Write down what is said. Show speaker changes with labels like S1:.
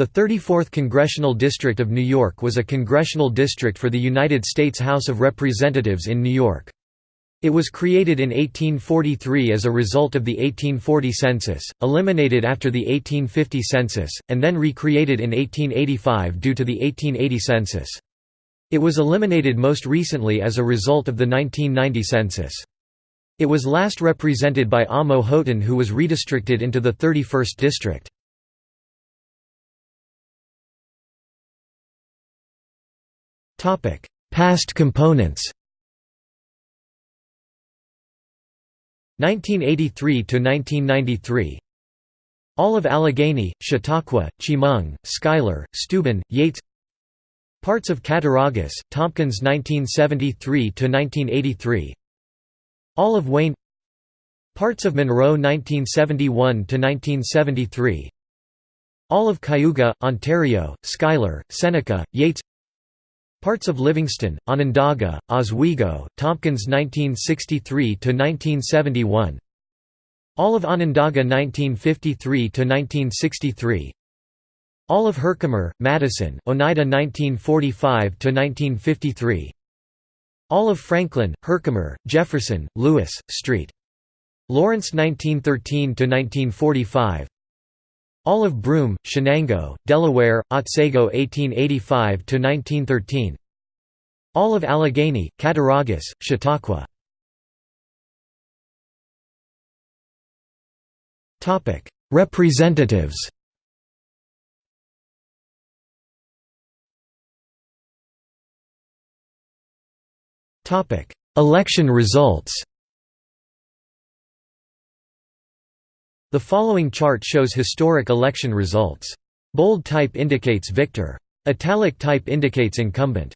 S1: The 34th Congressional District of New York was a congressional district for the United States House of Representatives in New York. It was created in 1843 as a result of the 1840 census, eliminated after the 1850 census, and then recreated in 1885 due to the 1880 census. It was eliminated most recently as a result of the 1990 census. It was last represented by Amo Houghton who was redistricted into the 31st district. Topic: Past components. 1983 to 1993. All of Allegany, Chautauqua, Chemung, Schuyler, Steuben, Yates. Parts of Cattaraugus, Tompkins 1973 to 1983. All of Wayne. Parts of Monroe 1971 to 1973. All of Cayuga, Ontario, Schuyler, Seneca, Yates Parts of Livingston, Onondaga, Oswego, Tompkins 1963–1971 All of Onondaga 1953–1963 All of Herkimer, Madison, Oneida 1945–1953 All of Franklin, Herkimer, Jefferson, Lewis, St. Lawrence 1913–1945 all of Broome, Chenango, Delaware, Otsego 1885–1913 Olive Allegany, Cattaraugus, Chautauqua. Representatives. Election results The following chart shows historic election results. Bold type indicates victor. Italic type indicates incumbent.